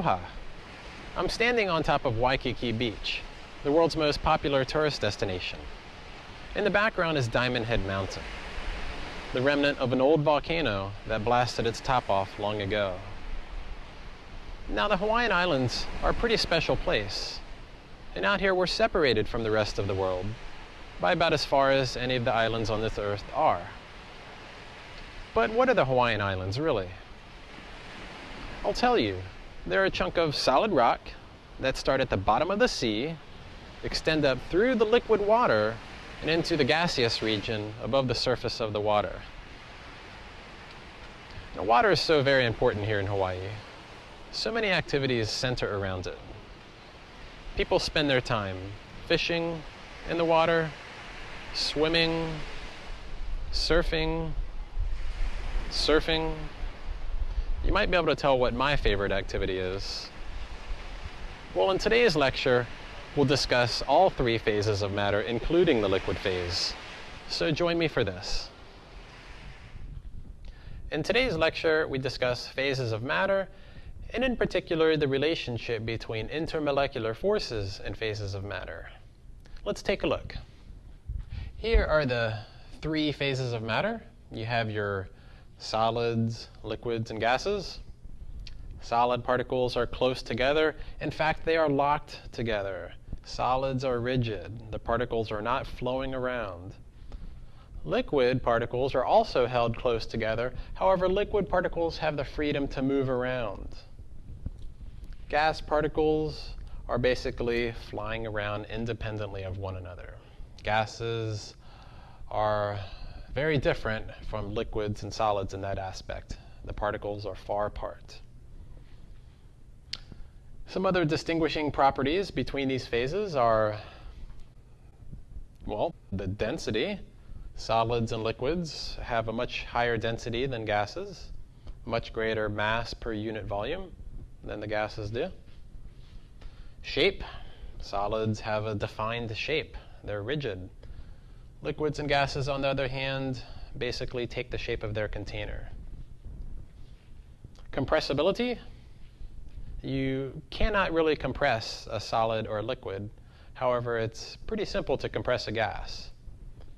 Aloha! I'm standing on top of Waikiki Beach, the world's most popular tourist destination. In the background is Diamond Head Mountain, the remnant of an old volcano that blasted its top off long ago. Now the Hawaiian Islands are a pretty special place, and out here we're separated from the rest of the world by about as far as any of the islands on this earth are. But what are the Hawaiian Islands really? I'll tell you. They're a chunk of solid rock that start at the bottom of the sea, extend up through the liquid water, and into the gaseous region above the surface of the water. Now, water is so very important here in Hawaii. So many activities center around it. People spend their time fishing in the water, swimming, surfing, surfing. You might be able to tell what my favorite activity is. Well, in today's lecture, we'll discuss all three phases of matter, including the liquid phase. So join me for this. In today's lecture, we discuss phases of matter, and in particular, the relationship between intermolecular forces and phases of matter. Let's take a look. Here are the three phases of matter. You have your solids, liquids, and gases. Solid particles are close together. In fact, they are locked together. Solids are rigid. The particles are not flowing around. Liquid particles are also held close together. However, liquid particles have the freedom to move around. Gas particles are basically flying around independently of one another. Gases are very different from liquids and solids in that aspect. The particles are far apart. Some other distinguishing properties between these phases are, well, the density. Solids and liquids have a much higher density than gases, much greater mass per unit volume than the gases do. Shape. Solids have a defined shape. They're rigid. Liquids and gases, on the other hand, basically take the shape of their container. Compressibility. You cannot really compress a solid or a liquid. However, it's pretty simple to compress a gas.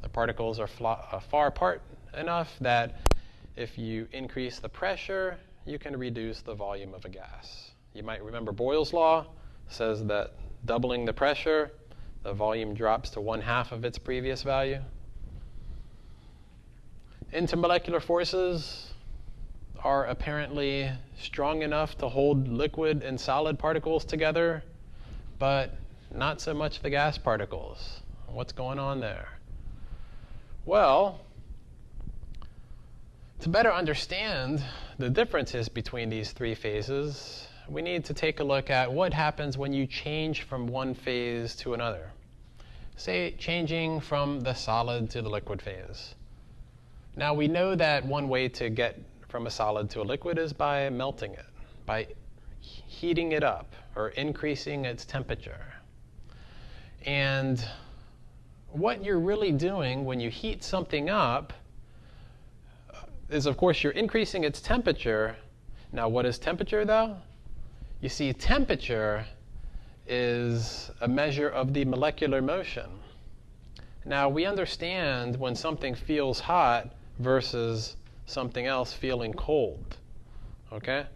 The particles are uh, far apart enough that if you increase the pressure, you can reduce the volume of a gas. You might remember Boyle's law says that doubling the pressure the volume drops to one half of its previous value. Intermolecular forces are apparently strong enough to hold liquid and solid particles together, but not so much the gas particles. What's going on there? Well, to better understand the differences between these three phases, we need to take a look at what happens when you change from one phase to another. Say changing from the solid to the liquid phase. Now we know that one way to get from a solid to a liquid is by melting it, by heating it up or increasing its temperature. And what you're really doing when you heat something up is, of course, you're increasing its temperature. Now, what is temperature, though? You see, temperature is a measure of the molecular motion. Now, we understand when something feels hot versus something else feeling cold. Okay?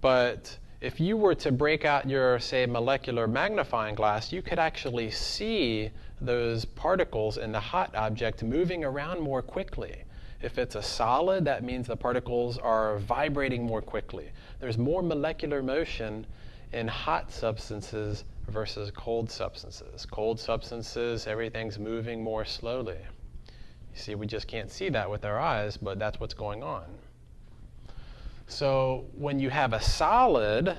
But if you were to break out your, say, molecular magnifying glass, you could actually see those particles in the hot object moving around more quickly. If it's a solid, that means the particles are vibrating more quickly. There's more molecular motion in hot substances versus cold substances. Cold substances, everything's moving more slowly. You see, we just can't see that with our eyes, but that's what's going on. So when you have a solid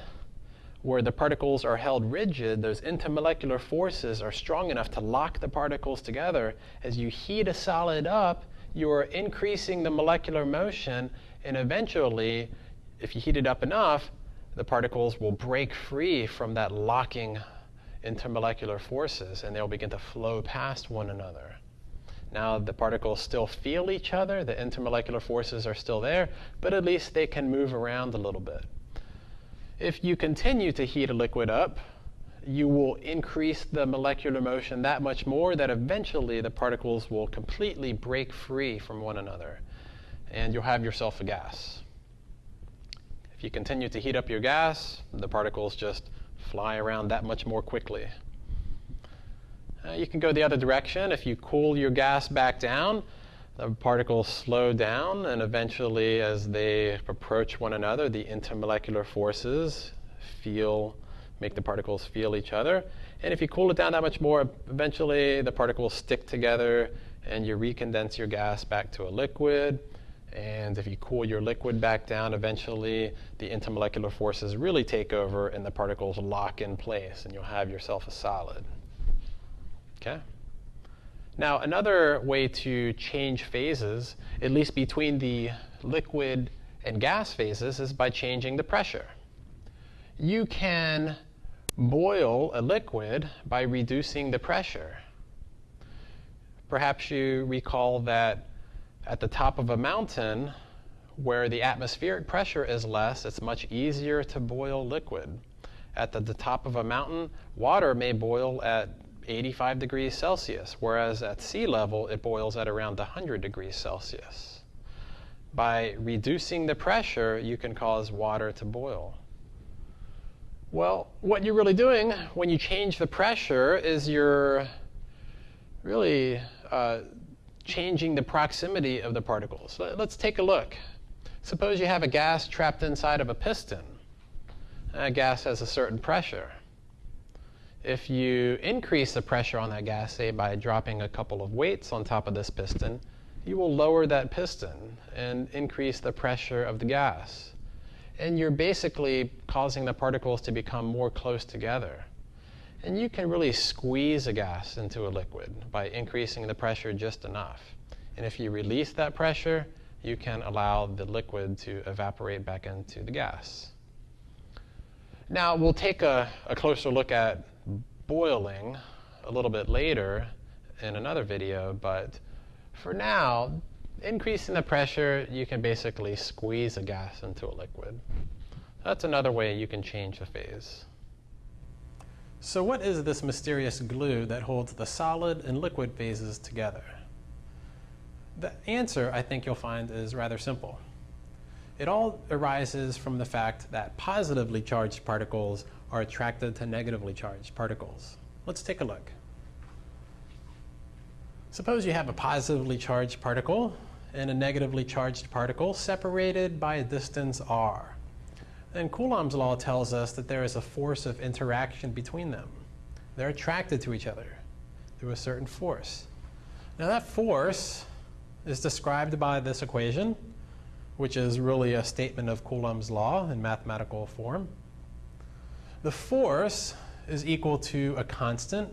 where the particles are held rigid, those intermolecular forces are strong enough to lock the particles together. As you heat a solid up, you are increasing the molecular motion, and eventually, if you heat it up enough, the particles will break free from that locking intermolecular forces and they'll begin to flow past one another. Now, the particles still feel each other, the intermolecular forces are still there, but at least they can move around a little bit. If you continue to heat a liquid up, you will increase the molecular motion that much more that eventually the particles will completely break free from one another and you'll have yourself a gas. You continue to heat up your gas, the particles just fly around that much more quickly. Uh, you can go the other direction. If you cool your gas back down, the particles slow down, and eventually, as they approach one another, the intermolecular forces feel make the particles feel each other. And if you cool it down that much more, eventually the particles stick together and you recondense your gas back to a liquid. And if you cool your liquid back down, eventually the intermolecular forces really take over and the particles lock in place and you'll have yourself a solid. Okay? Now, another way to change phases, at least between the liquid and gas phases, is by changing the pressure. You can boil a liquid by reducing the pressure. Perhaps you recall that at the top of a mountain, where the atmospheric pressure is less, it's much easier to boil liquid. At the, the top of a mountain, water may boil at 85 degrees Celsius, whereas at sea level, it boils at around 100 degrees Celsius. By reducing the pressure, you can cause water to boil. Well, what you're really doing when you change the pressure is you're really uh, changing the proximity of the particles. Let's take a look. Suppose you have a gas trapped inside of a piston. A gas has a certain pressure. If you increase the pressure on that gas, say by dropping a couple of weights on top of this piston, you will lower that piston and increase the pressure of the gas and you're basically causing the particles to become more close together. And you can really squeeze a gas into a liquid by increasing the pressure just enough. And if you release that pressure, you can allow the liquid to evaporate back into the gas. Now, we'll take a, a closer look at boiling a little bit later in another video, but for now, increasing the pressure, you can basically squeeze a gas into a liquid. That's another way you can change the phase. So what is this mysterious glue that holds the solid and liquid phases together? The answer, I think you'll find, is rather simple. It all arises from the fact that positively charged particles are attracted to negatively charged particles. Let's take a look. Suppose you have a positively charged particle and a negatively charged particle separated by a distance r. And Coulomb's law tells us that there is a force of interaction between them. They're attracted to each other through a certain force. Now that force is described by this equation, which is really a statement of Coulomb's law in mathematical form. The force is equal to a constant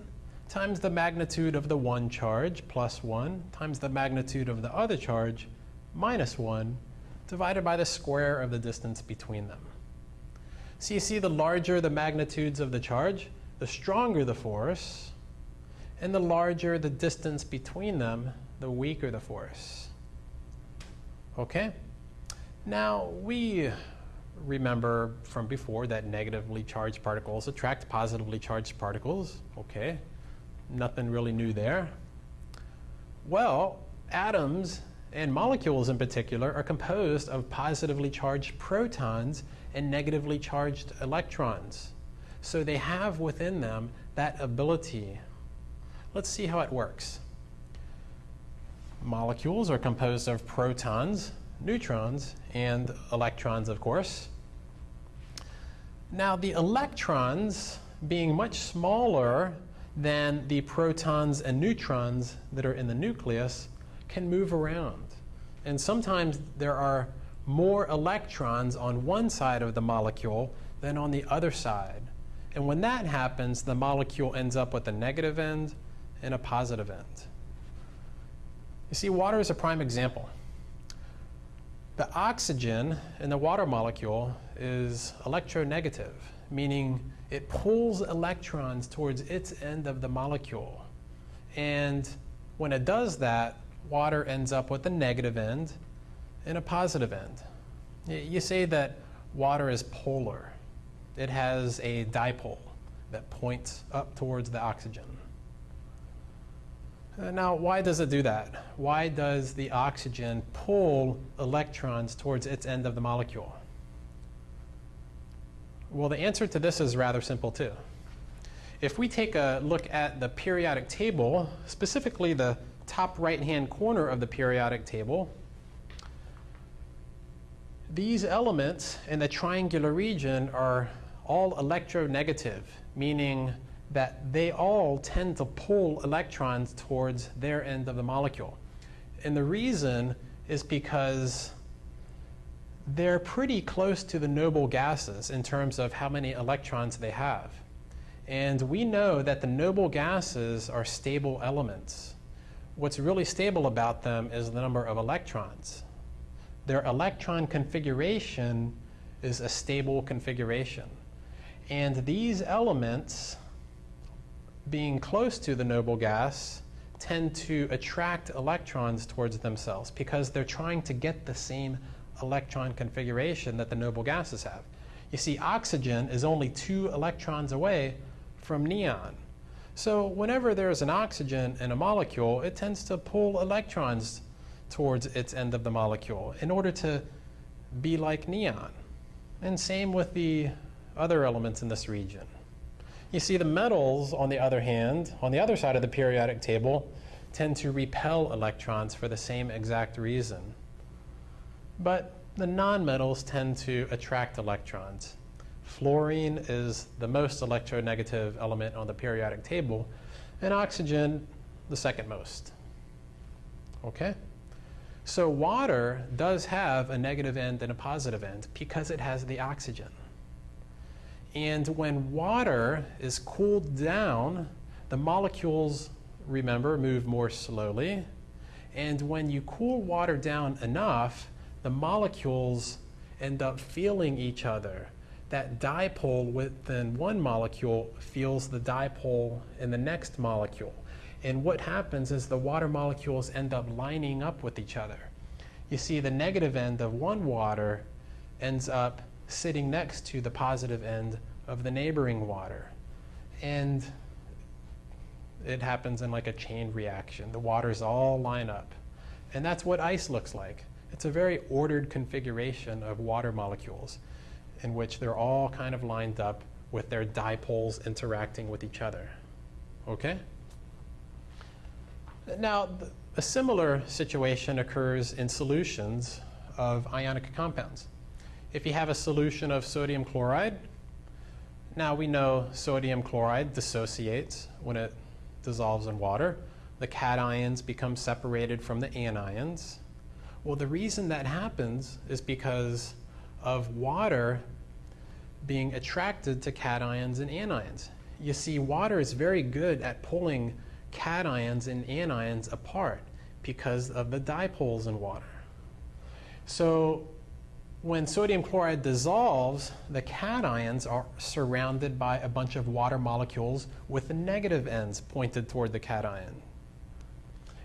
times the magnitude of the one charge plus 1 times the magnitude of the other charge minus 1 divided by the square of the distance between them. So you see the larger the magnitudes of the charge, the stronger the force, and the larger the distance between them, the weaker the force. Okay? Now, we remember from before that negatively charged particles attract positively charged particles. Okay? nothing really new there. Well, atoms and molecules in particular are composed of positively charged protons and negatively charged electrons. So they have within them that ability. Let's see how it works. Molecules are composed of protons, neutrons, and electrons, of course. Now, the electrons, being much smaller than the protons and neutrons that are in the nucleus can move around. And sometimes there are more electrons on one side of the molecule than on the other side. And when that happens, the molecule ends up with a negative end and a positive end. You see, water is a prime example. The oxygen in the water molecule is electronegative, meaning it pulls electrons towards its end of the molecule. And when it does that, water ends up with a negative end and a positive end. You say that water is polar. it has a dipole that points up towards the oxygen. Uh, now, why does it do that? Why does the oxygen pull electrons towards its end of the molecule? Well, the answer to this is rather simple too. If we take a look at the periodic table, specifically the top right-hand corner of the periodic table, these elements in the triangular region are all electronegative, meaning that they all tend to pull electrons towards their end of the molecule. And the reason is because they're pretty close to the noble gases in terms of how many electrons they have. And we know that the noble gases are stable elements. What's really stable about them is the number of electrons. Their electron configuration is a stable configuration. And these elements, being close to the noble gas, tend to attract electrons towards themselves because they're trying to get the same electron configuration that the noble gases have. You see, oxygen is only two electrons away from neon. So whenever there's an oxygen in a molecule, it tends to pull electrons towards its end of the molecule in order to be like neon. And same with the other elements in this region. You see the metals, on the other hand, on the other side of the periodic table, tend to repel electrons for the same exact reason. But the nonmetals tend to attract electrons. Fluorine is the most electronegative element on the periodic table, and oxygen the second most. Okay? So water does have a negative end and a positive end because it has the oxygen. And when water is cooled down, the molecules, remember, move more slowly. And when you cool water down enough, the molecules end up feeling each other. That dipole within one molecule feels the dipole in the next molecule. And what happens is the water molecules end up lining up with each other. You see the negative end of one water ends up sitting next to the positive end of the neighboring water. And it happens in like a chain reaction. The waters all line up. And that's what ice looks like. It's a very ordered configuration of water molecules in which they're all kind of lined up with their dipoles interacting with each other. Okay? Now, a similar situation occurs in solutions of ionic compounds. If you have a solution of sodium chloride, now we know sodium chloride dissociates when it dissolves in water. The cations become separated from the anions. Well, the reason that happens is because of water being attracted to cations and anions. You see, water is very good at pulling cations and anions apart because of the dipoles in water. So when sodium chloride dissolves, the cations are surrounded by a bunch of water molecules with the negative ends pointed toward the cation.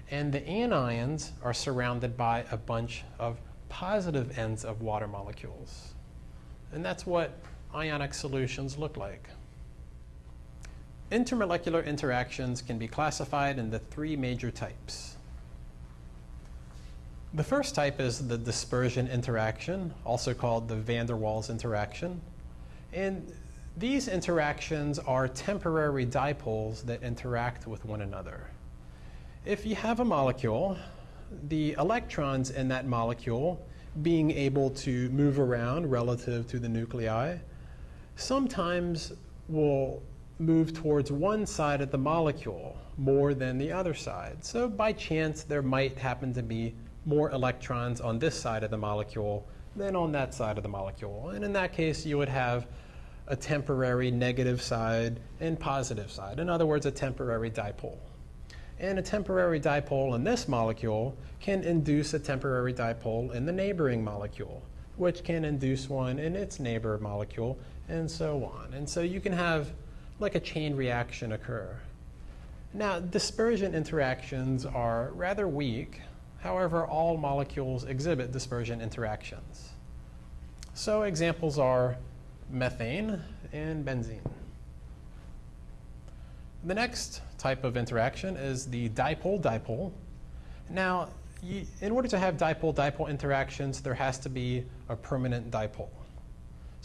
And the anions are surrounded by a bunch of positive ends of water molecules. And that's what ionic solutions look like. Intermolecular interactions can be classified into three major types. The first type is the dispersion interaction, also called the van der Waals interaction. And these interactions are temporary dipoles that interact with one another. If you have a molecule, the electrons in that molecule being able to move around relative to the nuclei sometimes will move towards one side of the molecule more than the other side. So by chance, there might happen to be more electrons on this side of the molecule than on that side of the molecule. And in that case, you would have a temporary negative side and positive side. In other words, a temporary dipole. And a temporary dipole in this molecule can induce a temporary dipole in the neighboring molecule, which can induce one in its neighbor molecule, and so on. And so you can have like a chain reaction occur. Now, dispersion interactions are rather weak. However, all molecules exhibit dispersion interactions. So examples are methane, and benzene. The next type of interaction is the dipole-dipole. Now, in order to have dipole-dipole interactions, there has to be a permanent dipole.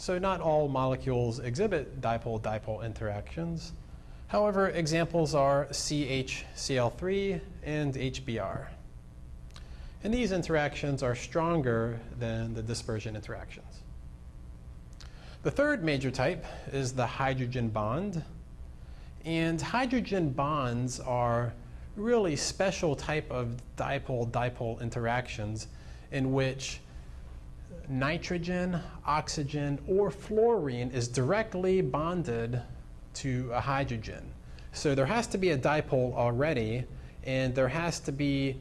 So not all molecules exhibit dipole-dipole interactions. However, examples are CHCl3 and HBr. And these interactions are stronger than the dispersion interactions. The third major type is the hydrogen bond. And hydrogen bonds are really special type of dipole-dipole interactions in which nitrogen, oxygen, or fluorine is directly bonded to a hydrogen. So there has to be a dipole already, and there has to be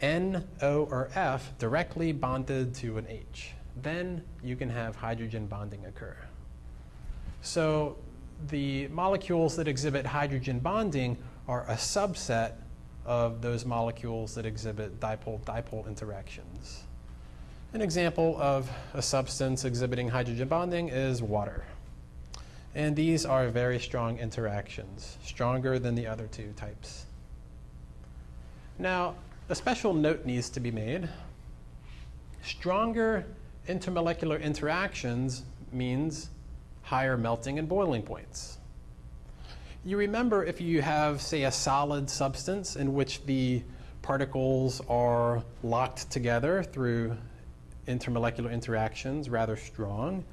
N, O, or F directly bonded to an H. Then you can have hydrogen bonding occur. So the molecules that exhibit hydrogen bonding are a subset of those molecules that exhibit dipole-dipole interactions. An example of a substance exhibiting hydrogen bonding is water. And these are very strong interactions, stronger than the other two types. Now, a special note needs to be made. Stronger intermolecular interactions means higher melting and boiling points. You remember if you have, say, a solid substance in which the particles are locked together through intermolecular interactions, rather strong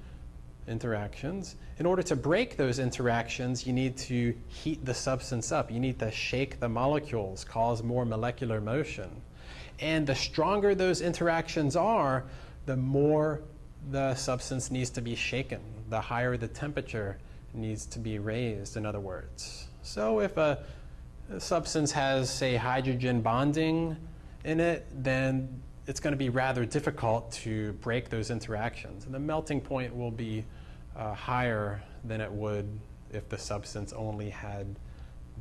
interactions. In order to break those interactions, you need to heat the substance up. You need to shake the molecules, cause more molecular motion. And the stronger those interactions are, the more the substance needs to be shaken, the higher the temperature needs to be raised, in other words. So if a, a substance has, say, hydrogen bonding in it, then it's going to be rather difficult to break those interactions. And the melting point will be uh, higher than it would if the substance only had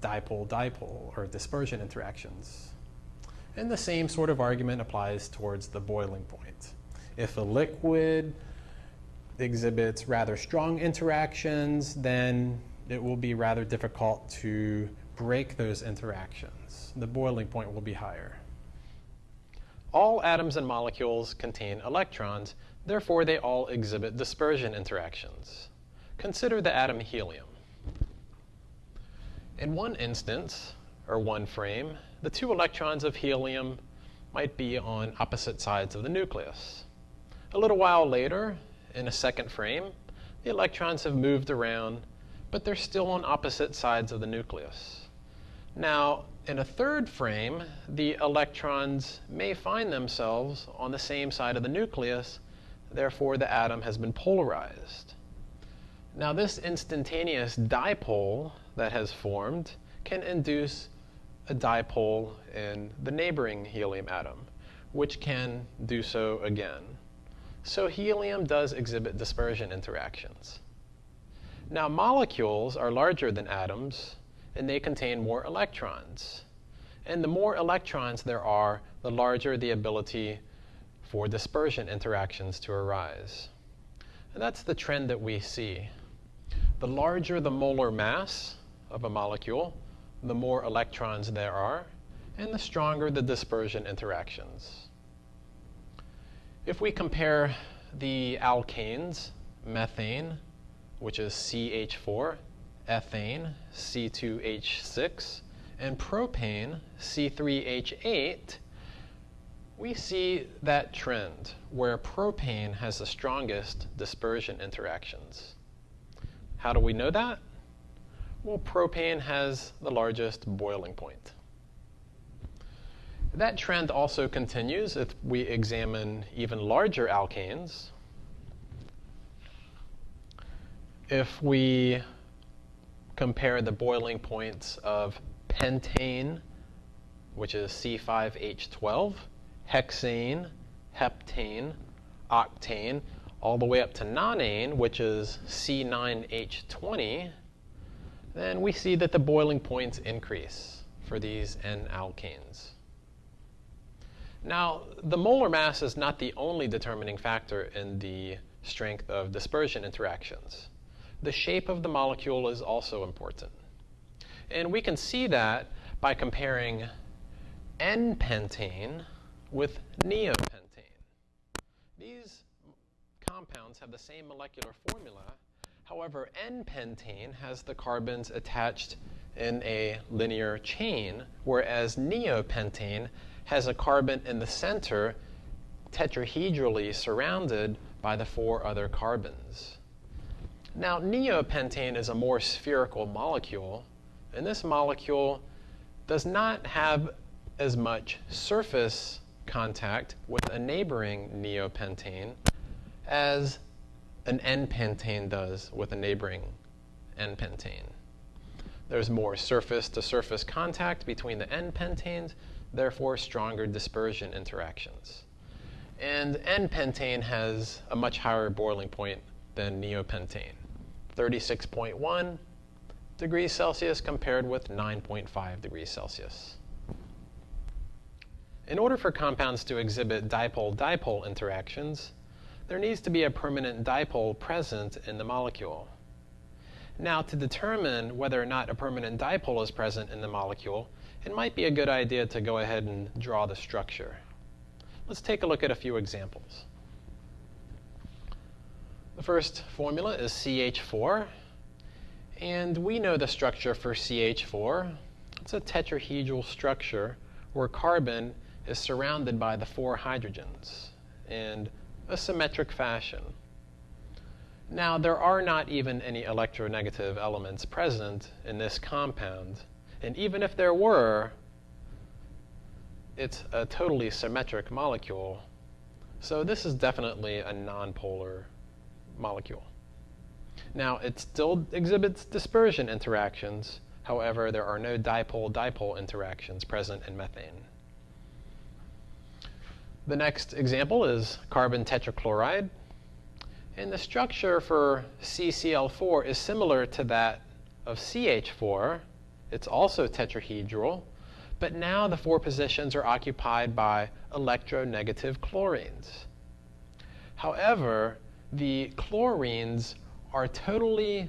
dipole-dipole or dispersion interactions. And the same sort of argument applies towards the boiling point. If a liquid exhibits rather strong interactions, then it will be rather difficult to break those interactions. The boiling point will be higher. All atoms and molecules contain electrons, therefore they all exhibit dispersion interactions. Consider the atom helium. In one instance, or one frame, the two electrons of helium might be on opposite sides of the nucleus. A little while later, in a second frame, the electrons have moved around, but they're still on opposite sides of the nucleus. Now, in a third frame, the electrons may find themselves on the same side of the nucleus, therefore the atom has been polarized. Now this instantaneous dipole that has formed can induce a dipole in the neighboring helium atom, which can do so again. So helium does exhibit dispersion interactions. Now molecules are larger than atoms, and they contain more electrons. And the more electrons there are, the larger the ability for dispersion interactions to arise. And that's the trend that we see. The larger the molar mass of a molecule, the more electrons there are, and the stronger the dispersion interactions. If we compare the alkanes, methane, which is CH4, ethane, C2H6, and propane, C3H8, we see that trend where propane has the strongest dispersion interactions. How do we know that? Well, propane has the largest boiling point. That trend also continues if we examine even larger alkanes. If we compare the boiling points of pentane, which is C5H12, hexane, heptane, octane, all the way up to nonane, which is C9H20, then we see that the boiling points increase for these N-alkanes. Now, the molar mass is not the only determining factor in the strength of dispersion interactions. The shape of the molecule is also important. And we can see that by comparing N-pentane with neopentane. These compounds have the same molecular formula. However, N-pentane has the carbons attached in a linear chain, whereas neopentane has a carbon in the center tetrahedrally surrounded by the four other carbons. Now, neopentane is a more spherical molecule, and this molecule does not have as much surface contact with a neighboring neopentane as an N-pentane does with a neighboring N-pentane. There's more surface-to-surface contact between the N-pentanes, therefore stronger dispersion interactions. And N-pentane has a much higher boiling point than neopentane, 36.1 degrees Celsius compared with 9.5 degrees Celsius. In order for compounds to exhibit dipole-dipole interactions, there needs to be a permanent dipole present in the molecule. Now, to determine whether or not a permanent dipole is present in the molecule, it might be a good idea to go ahead and draw the structure. Let's take a look at a few examples. The first formula is CH4, and we know the structure for CH4. It's a tetrahedral structure where carbon is surrounded by the four hydrogens in a symmetric fashion. Now, there are not even any electronegative elements present in this compound, and even if there were, it's a totally symmetric molecule. So this is definitely a nonpolar molecule. Now, it still exhibits dispersion interactions. However, there are no dipole-dipole interactions present in methane. The next example is carbon tetrachloride. And the structure for CCl4 is similar to that of CH4. It's also tetrahedral, but now the four positions are occupied by electronegative chlorines. However, the chlorines are totally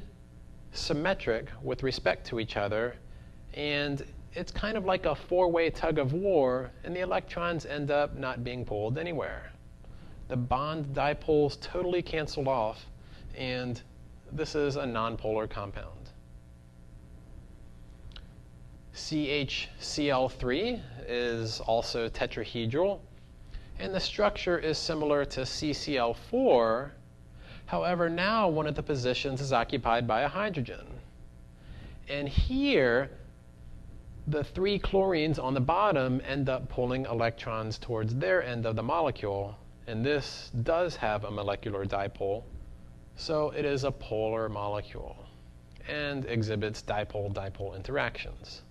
symmetric with respect to each other, and it's kind of like a four-way tug of war, and the electrons end up not being pulled anywhere. The bond dipoles totally cancel off, and this is a nonpolar compound. CHCl3 is also tetrahedral, and the structure is similar to CCl4. However, now one of the positions is occupied by a hydrogen. And here, the three chlorines on the bottom end up pulling electrons towards their end of the molecule, and this does have a molecular dipole, so it is a polar molecule and exhibits dipole-dipole interactions.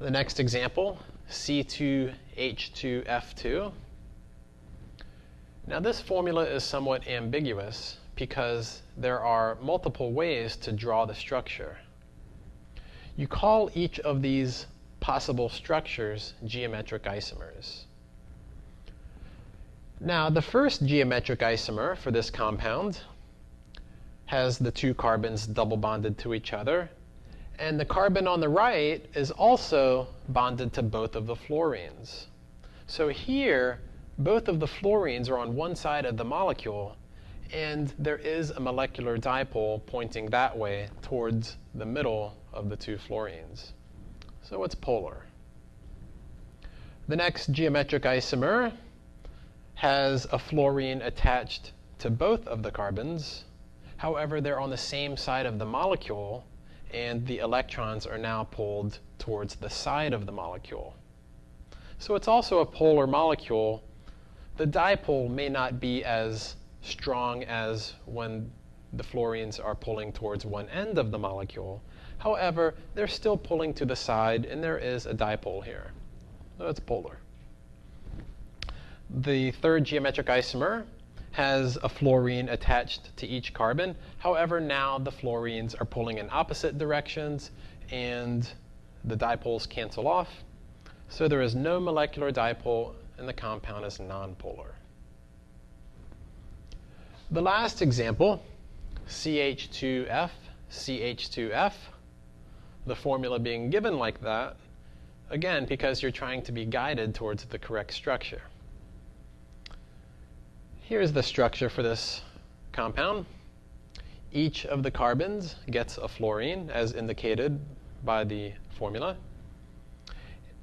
The next example, C2H2F2. Now this formula is somewhat ambiguous because there are multiple ways to draw the structure. You call each of these possible structures geometric isomers. Now, the first geometric isomer for this compound has the two carbons double bonded to each other, and the carbon on the right is also bonded to both of the fluorines. So here, both of the fluorines are on one side of the molecule, and there is a molecular dipole pointing that way towards the middle of the two fluorines. So it's polar. The next geometric isomer has a fluorine attached to both of the carbons. However, they're on the same side of the molecule, and the electrons are now pulled towards the side of the molecule. So it's also a polar molecule. The dipole may not be as strong as when the fluorines are pulling towards one end of the molecule. However, they're still pulling to the side, and there is a dipole here. So it's polar. The third geometric isomer has a fluorine attached to each carbon. However, now the fluorines are pulling in opposite directions, and the dipoles cancel off. So there is no molecular dipole and the compound is nonpolar. The last example, CH2F, CH2F, the formula being given like that, again, because you're trying to be guided towards the correct structure. Here's the structure for this compound. Each of the carbons gets a fluorine, as indicated by the formula.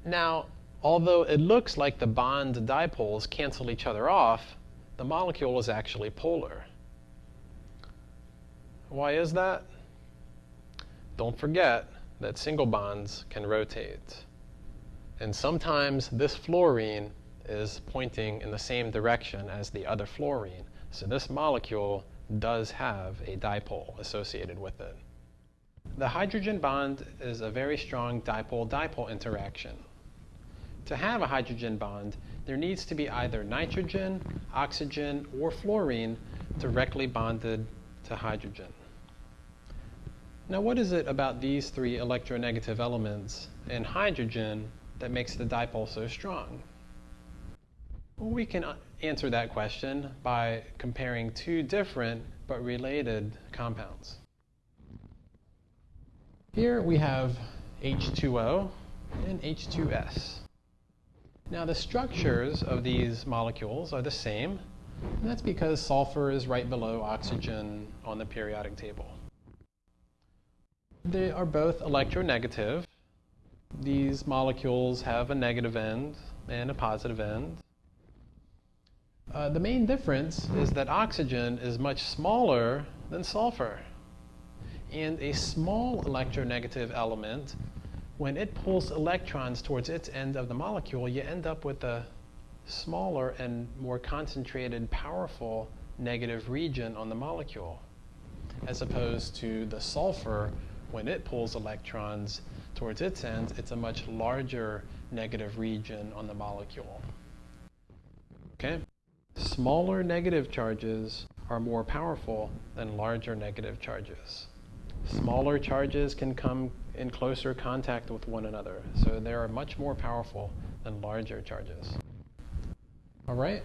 Now, although it looks like the bond dipoles cancel each other off, the molecule is actually polar. Why is that? Don't forget that single bonds can rotate. And sometimes this fluorine is pointing in the same direction as the other fluorine. So this molecule does have a dipole associated with it. The hydrogen bond is a very strong dipole-dipole interaction. To have a hydrogen bond, there needs to be either nitrogen, oxygen, or fluorine directly bonded to hydrogen. Now what is it about these three electronegative elements and hydrogen that makes the dipole so strong? Well, we can uh, answer that question by comparing two different but related compounds. Here we have H2O and H2S. Now the structures of these molecules are the same, and that's because sulfur is right below oxygen on the periodic table. They are both electronegative. These molecules have a negative end and a positive end. Uh, the main difference is that oxygen is much smaller than sulfur. And a small electronegative element, when it pulls electrons towards its end of the molecule, you end up with a smaller and more concentrated, powerful negative region on the molecule, as opposed to the sulfur, when it pulls electrons towards its end, it's a much larger negative region on the molecule. Okay? Smaller negative charges are more powerful than larger negative charges. Smaller charges can come in closer contact with one another, so they are much more powerful than larger charges. All right?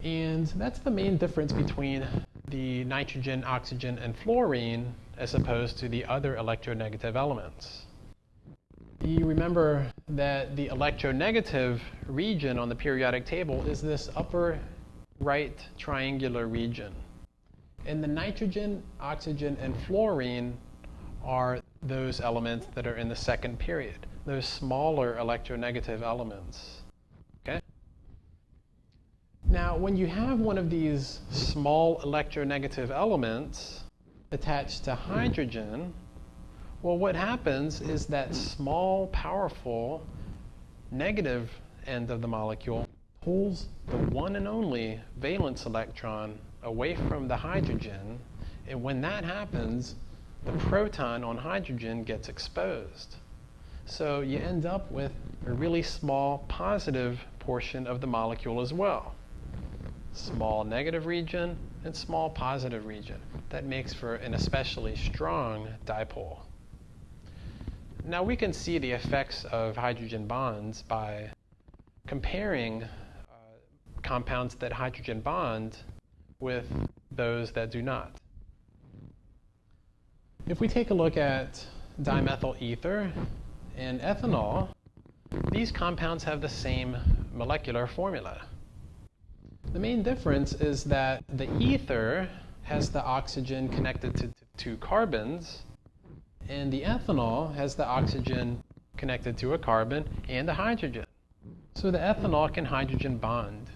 And that's the main difference between the nitrogen, oxygen, and fluorine as opposed to the other electronegative elements. You remember that the electronegative region on the periodic table is this upper right triangular region. And the nitrogen, oxygen, and fluorine are those elements that are in the second period, those smaller electronegative elements. Okay? Now, when you have one of these small electronegative elements attached to hydrogen, well, what happens is that small, powerful negative end of the molecule pulls the one and only valence electron away from the hydrogen, and when that happens, the proton on hydrogen gets exposed. So you end up with a really small positive portion of the molecule as well. Small negative region and small positive region. That makes for an especially strong dipole. Now we can see the effects of hydrogen bonds by comparing uh, compounds that hydrogen bond with those that do not. If we take a look at dimethyl ether and ethanol, these compounds have the same molecular formula. The main difference is that the ether has the oxygen connected to two carbons, and the ethanol has the oxygen connected to a carbon and a hydrogen. So the ethanol can hydrogen bond.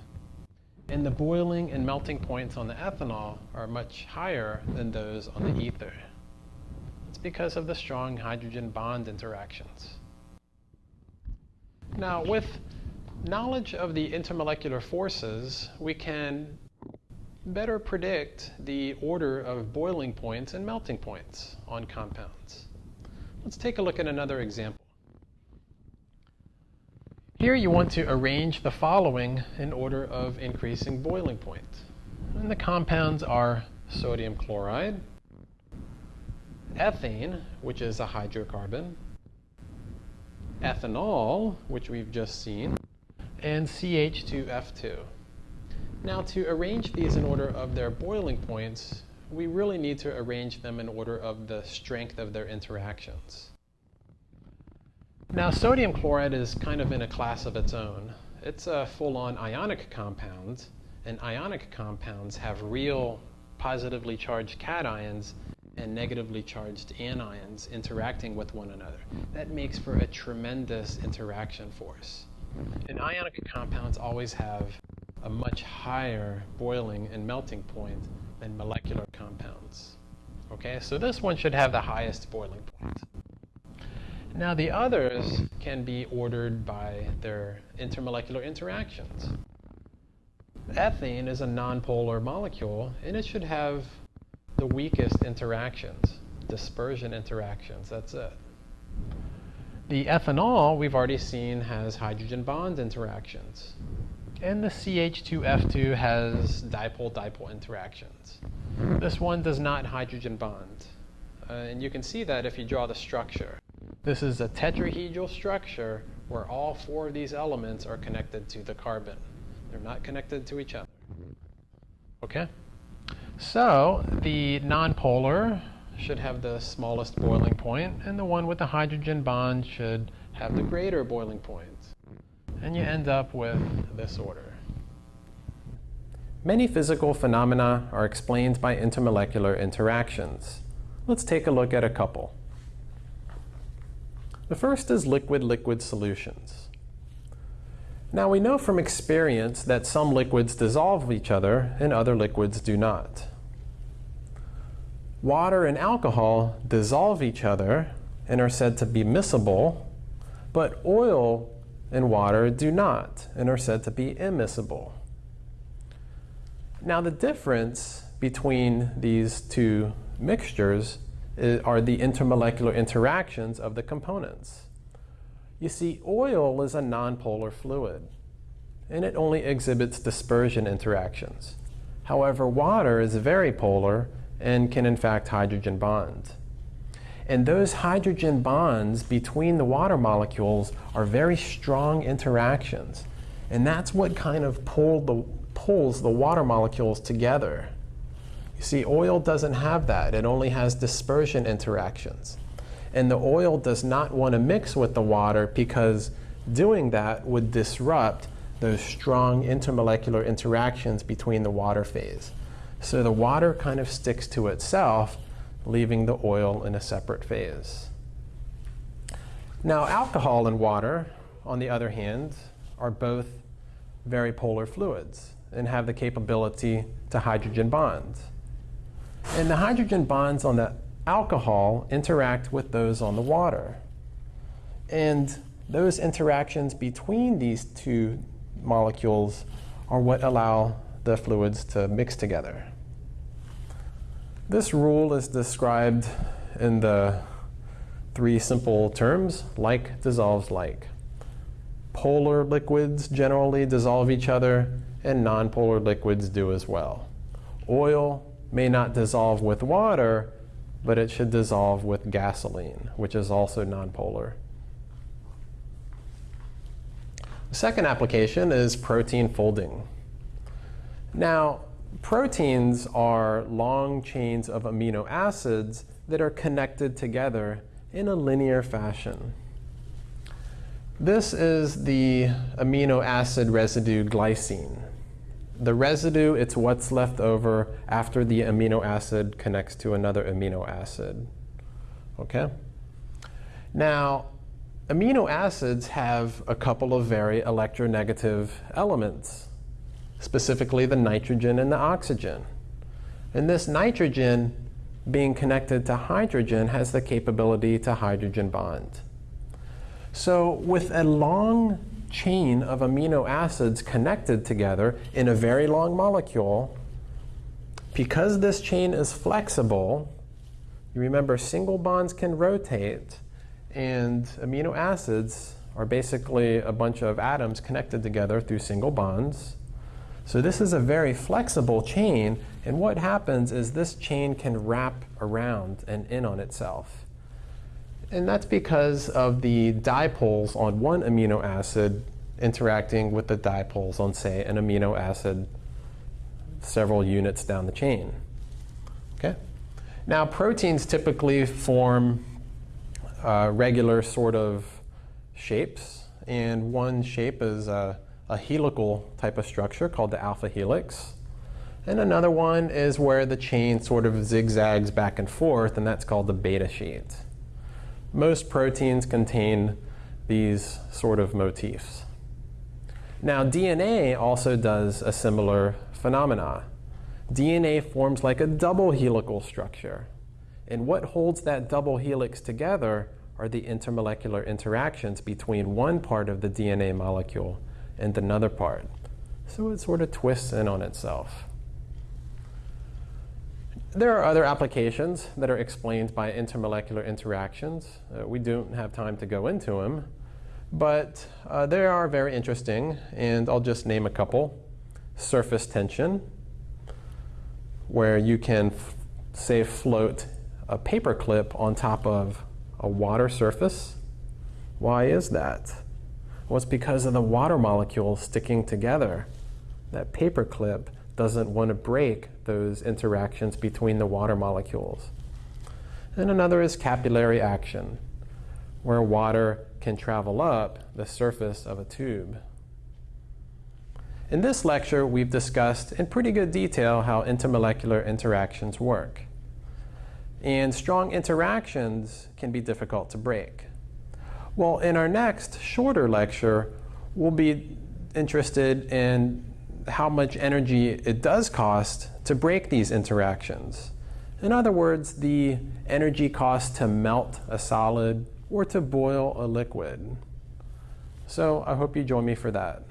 And the boiling and melting points on the ethanol are much higher than those on the ether. It's because of the strong hydrogen bond interactions. Now, with knowledge of the intermolecular forces, we can better predict the order of boiling points and melting points on compounds. Let's take a look at another example. Here you want to arrange the following in order of increasing boiling point. And the compounds are sodium chloride, ethane, which is a hydrocarbon, ethanol, which we've just seen, and CH2F2. Now to arrange these in order of their boiling points, we really need to arrange them in order of the strength of their interactions. Now sodium chloride is kind of in a class of its own. It's a full-on ionic compound, and ionic compounds have real positively charged cations and negatively charged anions interacting with one another. That makes for a tremendous interaction force. And ionic compounds always have a much higher boiling and melting point than molecular compounds. Okay, so this one should have the highest boiling point. Now the others can be ordered by their intermolecular interactions. Ethane is a nonpolar molecule and it should have the weakest interactions, dispersion interactions, that's it. The ethanol, we've already seen, has hydrogen bond interactions. And the CH2F2 has dipole-dipole interactions. This one does not hydrogen bond. Uh, and you can see that if you draw the structure. This is a tetrahedral structure where all four of these elements are connected to the carbon. They're not connected to each other. Okay? So the nonpolar should have the smallest boiling point, and the one with the hydrogen bond should have the greater boiling point. And you end up with this order. Many physical phenomena are explained by intermolecular interactions. Let's take a look at a couple. The first is liquid-liquid solutions. Now we know from experience that some liquids dissolve each other and other liquids do not. Water and alcohol dissolve each other and are said to be miscible, but oil and water do not and are said to be immiscible. Now the difference between these two mixtures are the intermolecular interactions of the components. You see, oil is a nonpolar fluid, and it only exhibits dispersion interactions. However, water is very polar and can in fact hydrogen bond. And those hydrogen bonds between the water molecules are very strong interactions. And that's what kind of the, pulls the water molecules together. You see, oil doesn't have that. It only has dispersion interactions. And the oil does not want to mix with the water because doing that would disrupt those strong intermolecular interactions between the water phase. So the water kind of sticks to itself, leaving the oil in a separate phase. Now alcohol and water, on the other hand, are both very polar fluids and have the capability to hydrogen bond. And the hydrogen bonds on the alcohol interact with those on the water. And those interactions between these two molecules are what allow the fluids to mix together. This rule is described in the three simple terms, like dissolves like. Polar liquids generally dissolve each other, and nonpolar liquids do as well. Oil may not dissolve with water, but it should dissolve with gasoline, which is also nonpolar. The second application is protein folding. Now, proteins are long chains of amino acids that are connected together in a linear fashion. This is the amino acid residue glycine. The residue, it's what's left over after the amino acid connects to another amino acid. Okay? Now, amino acids have a couple of very electronegative elements, specifically the nitrogen and the oxygen. And this nitrogen being connected to hydrogen has the capability to hydrogen bond. So with a long chain of amino acids connected together in a very long molecule, because this chain is flexible, you remember single bonds can rotate, and amino acids are basically a bunch of atoms connected together through single bonds. So this is a very flexible chain, and what happens is this chain can wrap around and in on itself. And that's because of the dipoles on one amino acid interacting with the dipoles on, say, an amino acid several units down the chain. Okay? Now, proteins typically form uh, regular sort of shapes, and one shape is a, a helical type of structure called the alpha helix. And another one is where the chain sort of zigzags back and forth, and that's called the beta sheet. Most proteins contain these sort of motifs. Now, DNA also does a similar phenomena. DNA forms like a double helical structure. And what holds that double helix together are the intermolecular interactions between one part of the DNA molecule and another part. So it sort of twists in on itself. There are other applications that are explained by intermolecular interactions. Uh, we don't have time to go into them, but uh, they are very interesting, and I'll just name a couple. Surface tension, where you can, say, float a paper clip on top of a water surface. Why is that? Well, it's because of the water molecules sticking together. That paper clip doesn't want to break those interactions between the water molecules. And another is capillary action, where water can travel up the surface of a tube. In this lecture, we've discussed in pretty good detail how intermolecular interactions work. And strong interactions can be difficult to break. Well, in our next shorter lecture, we'll be interested in how much energy it does cost to break these interactions. In other words, the energy cost to melt a solid or to boil a liquid. So I hope you join me for that.